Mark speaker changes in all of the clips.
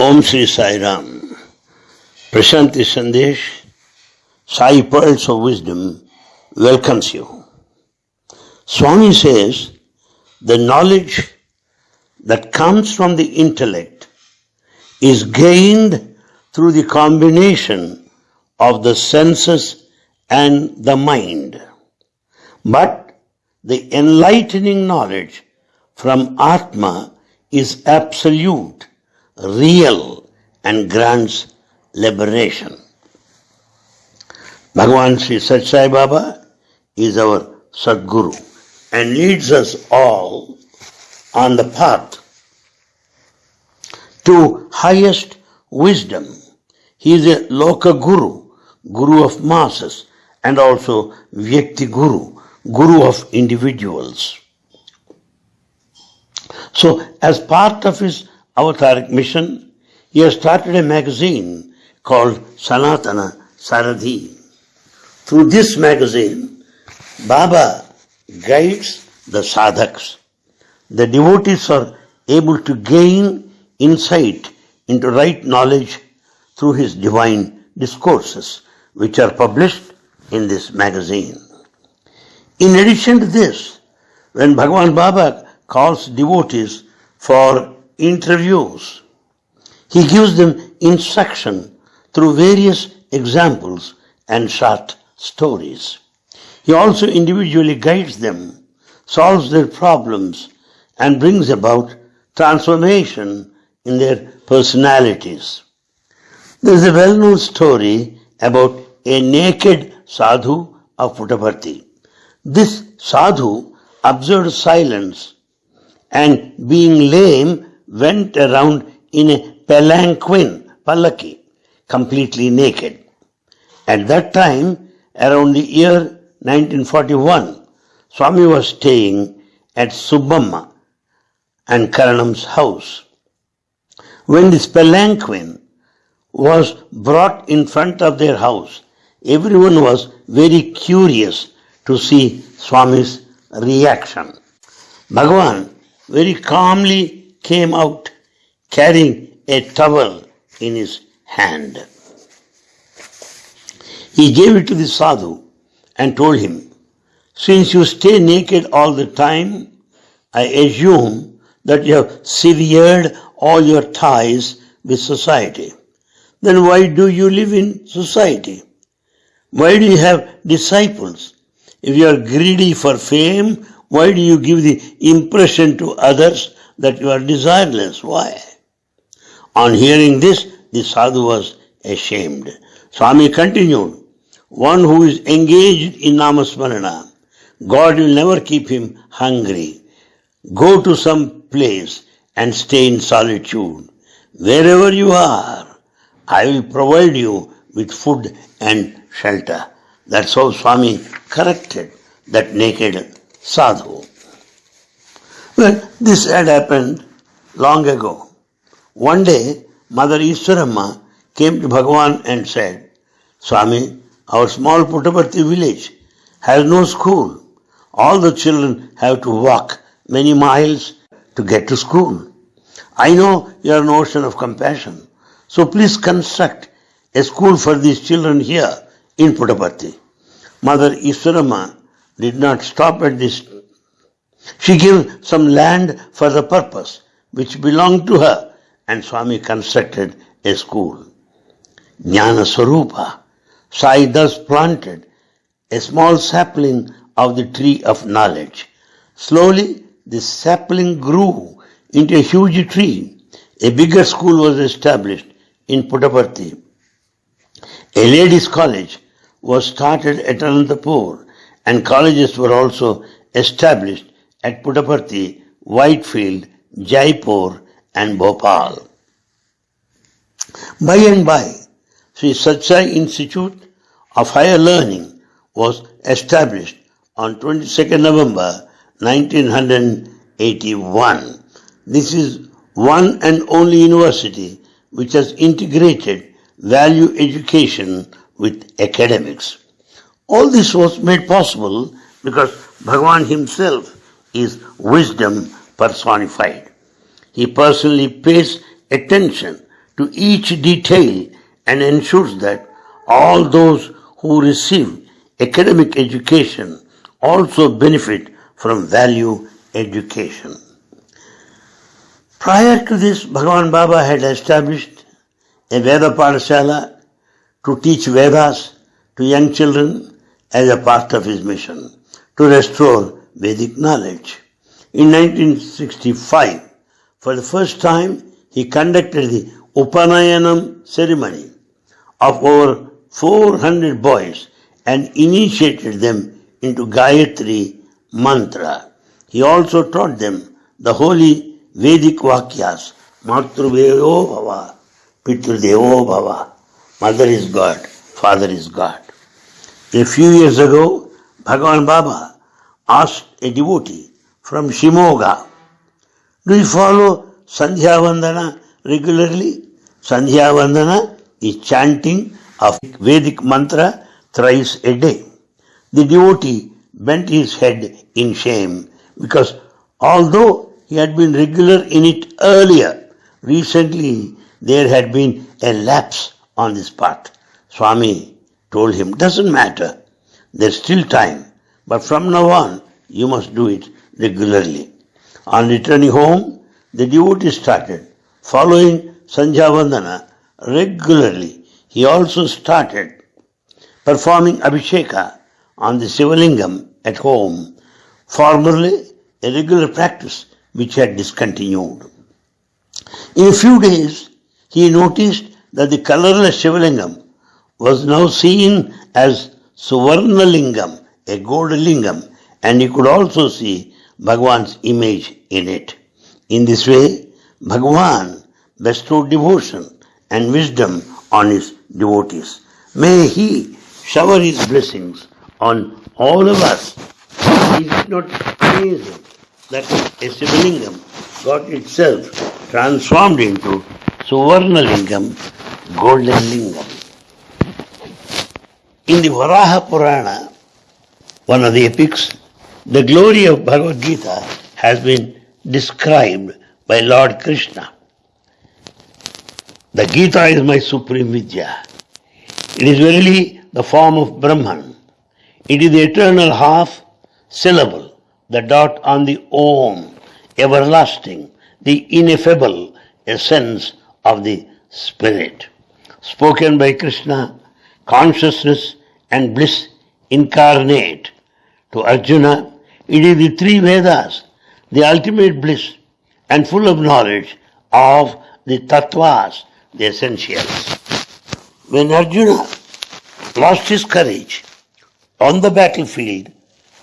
Speaker 1: Om Sri Sai Ram. Prashanti Sandesh, Sai Pearls of Wisdom welcomes you. Swami says the knowledge that comes from the intellect is gained through the combination of the senses and the mind. But the enlightening knowledge from Atma is absolute, real, and grants liberation. Bhagavan Sri Sathya Sai Baba is our Sadguru and leads us all on the path to highest wisdom. He is a Loka Guru, Guru of masses, and also Vyakti Guru, Guru of individuals. So, as part of his avataric mission, he has started a magazine called Sanatana Sarathi. Through this magazine, Baba guides the sadhaks. The devotees are able to gain insight into right knowledge through his divine discourses, which are published in this magazine. In addition to this, when Bhagavan Baba calls devotees for interviews, he gives them instruction through various examples and short stories. He also individually guides them, solves their problems, and brings about transformation in their personalities. There is a well known story about a naked sadhu of Puttaparthi. This sadhu observed silence and being lame went around in a palanquin, palaki, completely naked. At that time, around the year 1941, Swami was staying at Subbamma and Karanam's house. When this palanquin was brought in front of their house, everyone was very curious to see Swami's reaction. Bhagavan very calmly came out carrying a towel in his hand. He gave it to the sadhu and told him, Since you stay naked all the time, I assume that you have severed all your ties with society. Then why do you live in society? Why do you have disciples? If you are greedy for fame, why do you give the impression to others that you are desireless? Why? On hearing this, the sadhu was ashamed. Swami continued, one who is engaged in namasmarana, God will never keep him hungry. Go to some place and stay in solitude. Wherever you are, I will provide you with food and shelter. That's how Swami corrected that naked sadhu. Well, this had happened long ago. One day, Mother Iswaramma came to Bhagavan and said, Swami, our small Puttaparthi village has no school. All the children have to walk many miles to get to school. I know your notion of compassion. So please construct a school for these children here in Puttaparthi. Mother Iswaramma did not stop at this. She gave some land for the purpose which belonged to her and Swami constructed a school. Jnana Swarupa Sai thus planted a small sapling of the tree of knowledge. Slowly, this sapling grew into a huge tree. A bigger school was established in Puttaparthi. A ladies' college was started at Anantapur and colleges were also established at Puttaparthi, Whitefield, Jaipur and Bhopal. By and by, Sri Sathya Sai Institute of Higher Learning was established on 22nd November 1981. This is one and only university which has integrated value education with academics. All this was made possible because Bhagavan himself is wisdom personified. He personally pays attention to each detail and ensures that all those who receive academic education also benefit from value education. Prior to this, Bhagavan Baba had established a Veda Parashala to teach Vedas to young children as a part of his mission to restore Vedic knowledge. In 1965, for the first time, he conducted the Upanayanam ceremony of over 400 boys and initiated them into Gayatri mantra. He also taught them the holy Vedic Vakyas, Bhava, Bhava, Mother is God, Father is God. A few years ago, Bhagavan Baba asked a devotee from Shimoga, Do you follow Sandhya Vandana regularly? Sandhya Vandana is chanting of Vedic mantra thrice a day. The devotee bent his head in shame because although he had been regular in it earlier, recently there had been a lapse on this part. Swami told him, doesn't matter, there's still time, but from now on you must do it regularly. On returning home, the devotee started following Sandhya Vandana regularly. He also started performing Abhisheka on the Sivalingam at home, formerly a regular practice which had discontinued. In a few days, he noticed that the colorless Shivalingam was now seen as Suvarnalingam, a gold lingam, and you could also see Bhagwan's image in it. In this way, Bhagwan bestowed devotion and wisdom on his devotees. May he shower his blessings on all of us. Is it not amazing that a Sivalingam got itself transformed into Suvarnalingam, golden lingam? In the Varaha Purana, one of the epics, the glory of Bhagavad Gita has been described by Lord Krishna. The Gita is my supreme Vidya. It is verily the form of Brahman. It is the eternal half syllable, the dot on the Om, everlasting, the ineffable essence of the Spirit. Spoken by Krishna, consciousness and bliss incarnate. To Arjuna, it is the three Vedas, the ultimate bliss and full of knowledge of the tattvas, the essentials. When Arjuna lost his courage on the battlefield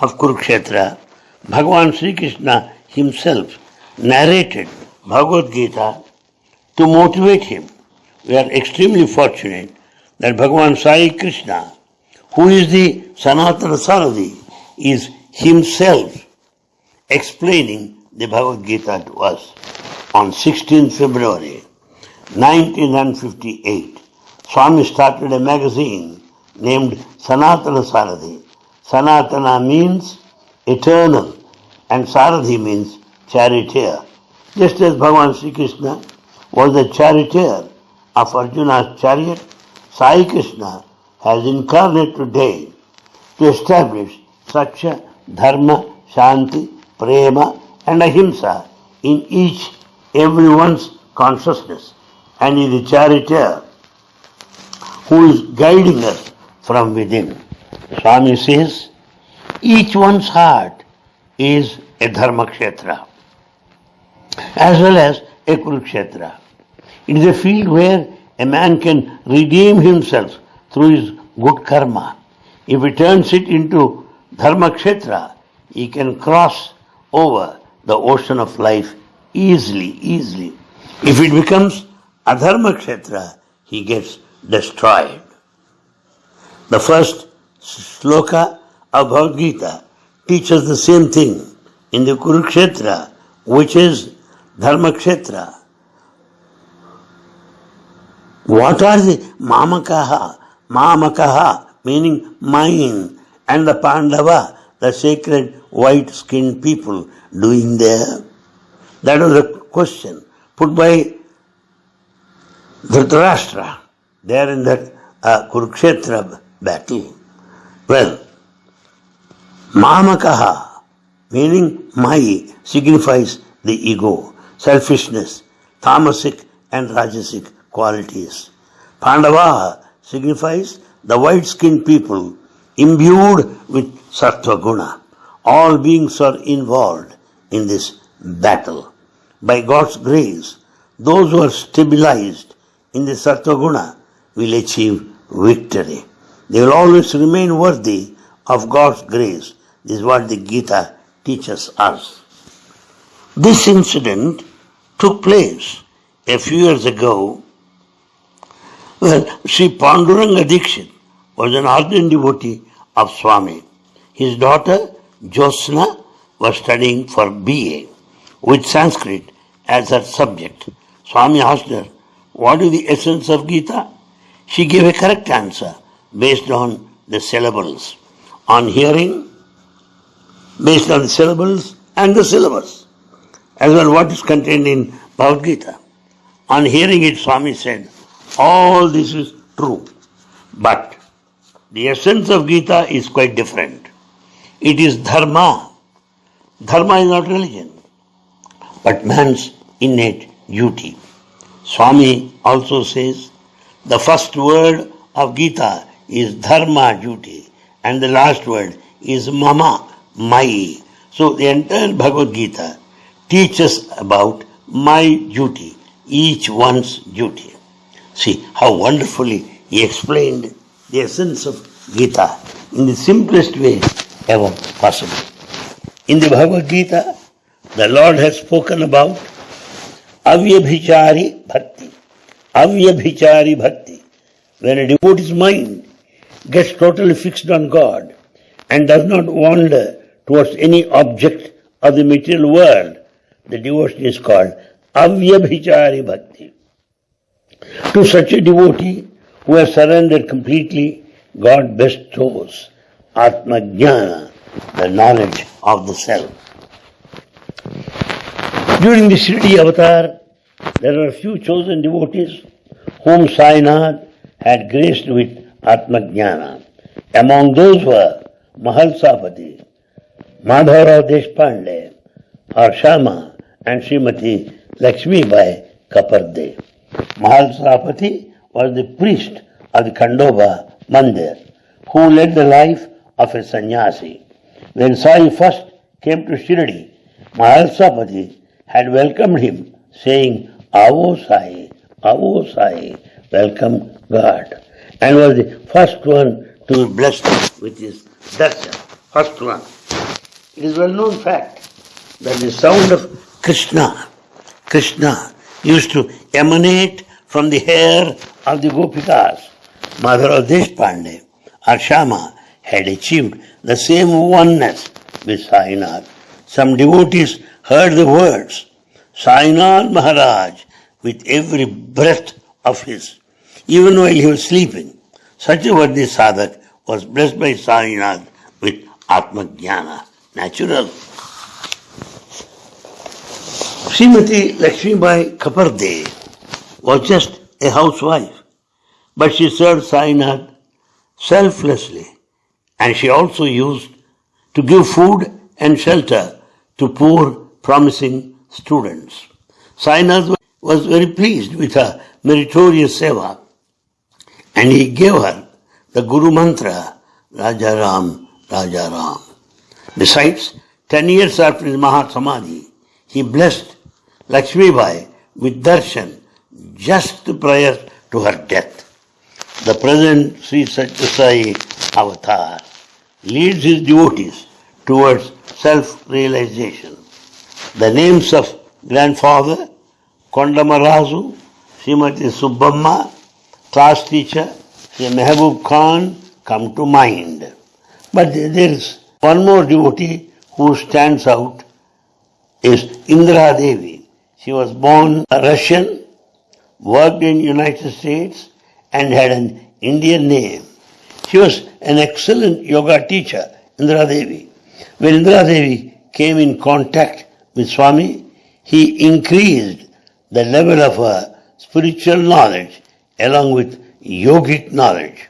Speaker 1: of Kurukshetra, Bhagavan Sri Krishna himself narrated Bhagavad Gita to motivate him. We are extremely fortunate that Bhagavan Sai Krishna, who is the Sanatana Sarathi, is himself explaining the Bhagavad Gita to us on 16 February 1958. Swami started a magazine named Sanatana Sarathi. Sanatana means eternal and Sarathi means charioteer. Just as Bhagavan Sri Krishna was the charioteer of Arjuna's chariot, Sai Krishna has incarnated today to establish Satya, Dharma, Shanti, Prema and Ahimsa in each everyone's consciousness and is the charioteer who is guiding us from within. Swami says, each one's heart is a Dharma Kshetra as well as a Kurukshetra. It is a field where a man can redeem himself through his good karma. If he turns it into Dharma Kshetra, he can cross over the ocean of life easily, easily. If it becomes Adharma Kshetra, he gets destroyed. The first sloka of Bhagavad Gita teaches the same thing in the Kurukshetra, which is Dharma Kshetra. What are the Mamakaha? Mamakaha meaning mine and the Pandava, the sacred white skinned people doing there? That was a question put by Dhritarashtra, there in that uh, Kurukshetra battle. Well, Mamakaha, meaning my, signifies the ego, selfishness, tamasic and rajasic qualities. Pandava signifies the white-skinned people imbued with sattva guna. All beings are involved in this battle. By God's grace, those who are stabilized in the sattva guna will achieve victory. They will always remain worthy of God's grace. This is what the Gita teaches us. This incident took place a few years ago. Well, Sri Panduranga Dikshit was an ardent devotee of Swami. His daughter Josna was studying for BA with Sanskrit as her subject. Swami asked her, What is the essence of Gita? She gave a correct answer based on the syllables. On hearing, based on the syllables and the syllabus, as well what is contained in Bhagavad Gita. On hearing it, Swami said, All this is true, but the essence of Gita is quite different. It is dharma. Dharma is not religion, but man's innate duty. Swami also says the first word of Gita is dharma, duty, and the last word is mama, my. So the entire Bhagavad Gita teaches about my duty, each one's duty. See how wonderfully he explained the essence of Gita in the simplest way ever possible. In the Bhagavad Gita, the Lord has spoken about avyabhichari bhakti. Avyabhichari bhakti. When a devotee's mind gets totally fixed on God and does not wander towards any object of the material world, the devotion is called avyabhichari bhakti. To such a devotee who have surrendered completely, God bestows Atma Jnana, the knowledge of the self. During the Shirdi avatar, there are a few chosen devotees whom Sainath had graced with Atmajnana. Among those were Mahalsapati, Madhavrao Deshpande, Arshama, and Srimati Lakshmi Bai Kaparde. Mahalsapati was the priest of the Khandoba Mandir who led the life of a sannyasi. When Sai first came to Shirdi, Mahalsapati had welcomed him, saying, Avo Sai, Avo Sai, welcome God and was the first one to be blessed with his darshan. First one. It is well known fact that the sound of Krishna, Krishna used to emanate from the hair of the Gopikas. Madhura Deshpande or had achieved the same oneness with Sainath. Some devotees heard the words, Sainath Maharaj with every breath of his even while he was sleeping. Such a worthy sadhak was blessed by Sainath with Atma Jnana, natural. Srimati Lakshmibai Kaparde was just a housewife, but she served Sainath selflessly and she also used to give food and shelter to poor, promising students. Sainath was very pleased with her meritorious seva and he gave her the Guru Mantra, Raja Ram, Raja Ram. Besides, ten years after his Mahasamadhi, he blessed Lakshmi Bai with darshan just prior to her death. The present Sri Satyasai avatar leads his devotees towards self-realization. The names of grandfather Kondamarazu, Srimati Subbamma, class teacher, Sri Mehboob Khan come to mind. But there is one more devotee who stands out is Indra Devi. She was born a Russian, worked in United States and had an Indian name. She was an excellent yoga teacher, Indra Devi. When Indra Devi came in contact with Swami, he increased the level of her spiritual knowledge along with yogic knowledge.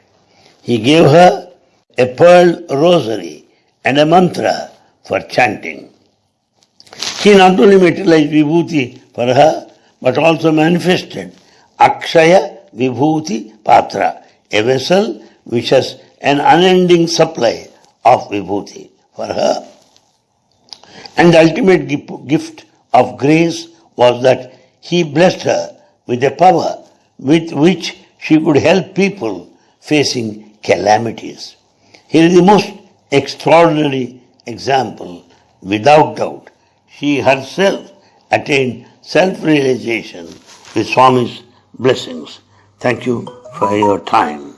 Speaker 1: He gave her a pearl rosary and a mantra for chanting. He not only materialized Vibhuti for her, but also manifested Akshaya Vibhuti Patra, a vessel which has an unending supply of Vibhuti for her. And the ultimate gift of grace was that he blessed her with a power with which she could help people facing calamities. Here is the most extraordinary example, without doubt. She herself attained self-realization with Swami's blessings. Thank you for your time.